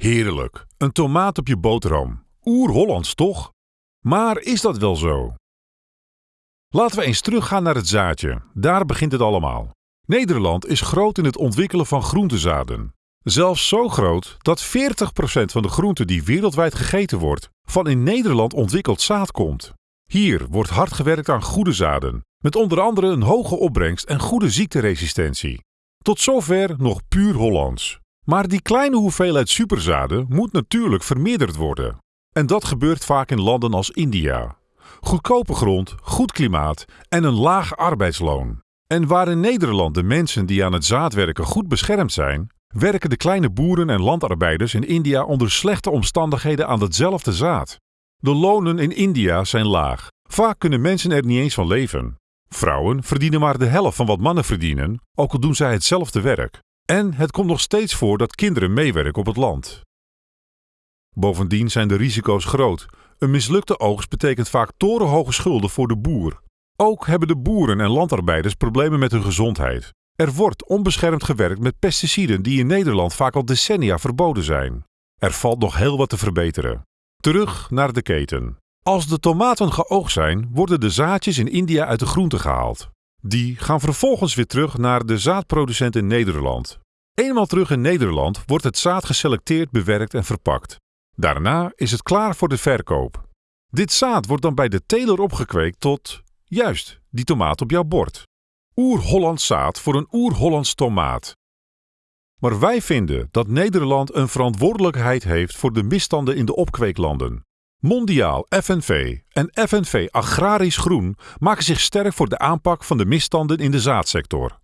Heerlijk, een tomaat op je boterham. Oer-Hollands toch? Maar is dat wel zo? Laten we eens teruggaan naar het zaadje. Daar begint het allemaal. Nederland is groot in het ontwikkelen van groentezaden. Zelfs zo groot dat 40% van de groenten die wereldwijd gegeten wordt, van in Nederland ontwikkeld zaad komt. Hier wordt hard gewerkt aan goede zaden, met onder andere een hoge opbrengst en goede ziekteresistentie. Tot zover nog puur Hollands. Maar die kleine hoeveelheid superzaden moet natuurlijk vermeerderd worden. En dat gebeurt vaak in landen als India. Goedkope grond, goed klimaat en een laag arbeidsloon. En waar in Nederland de mensen die aan het zaad werken goed beschermd zijn, werken de kleine boeren en landarbeiders in India onder slechte omstandigheden aan hetzelfde zaad. De lonen in India zijn laag. Vaak kunnen mensen er niet eens van leven. Vrouwen verdienen maar de helft van wat mannen verdienen, ook al doen zij hetzelfde werk. En het komt nog steeds voor dat kinderen meewerken op het land. Bovendien zijn de risico's groot. Een mislukte oogst betekent vaak torenhoge schulden voor de boer. Ook hebben de boeren en landarbeiders problemen met hun gezondheid. Er wordt onbeschermd gewerkt met pesticiden die in Nederland vaak al decennia verboden zijn. Er valt nog heel wat te verbeteren. Terug naar de keten. Als de tomaten geoogst zijn, worden de zaadjes in India uit de groente gehaald. Die gaan vervolgens weer terug naar de zaadproducent in Nederland. Eenmaal terug in Nederland wordt het zaad geselecteerd, bewerkt en verpakt. Daarna is het klaar voor de verkoop. Dit zaad wordt dan bij de teler opgekweekt tot, juist, die tomaat op jouw bord. Oer-Hollands zaad voor een Oer-Hollands tomaat. Maar wij vinden dat Nederland een verantwoordelijkheid heeft voor de misstanden in de opkweeklanden. Mondiaal FNV en FNV Agrarisch Groen maken zich sterk voor de aanpak van de misstanden in de zaadsector.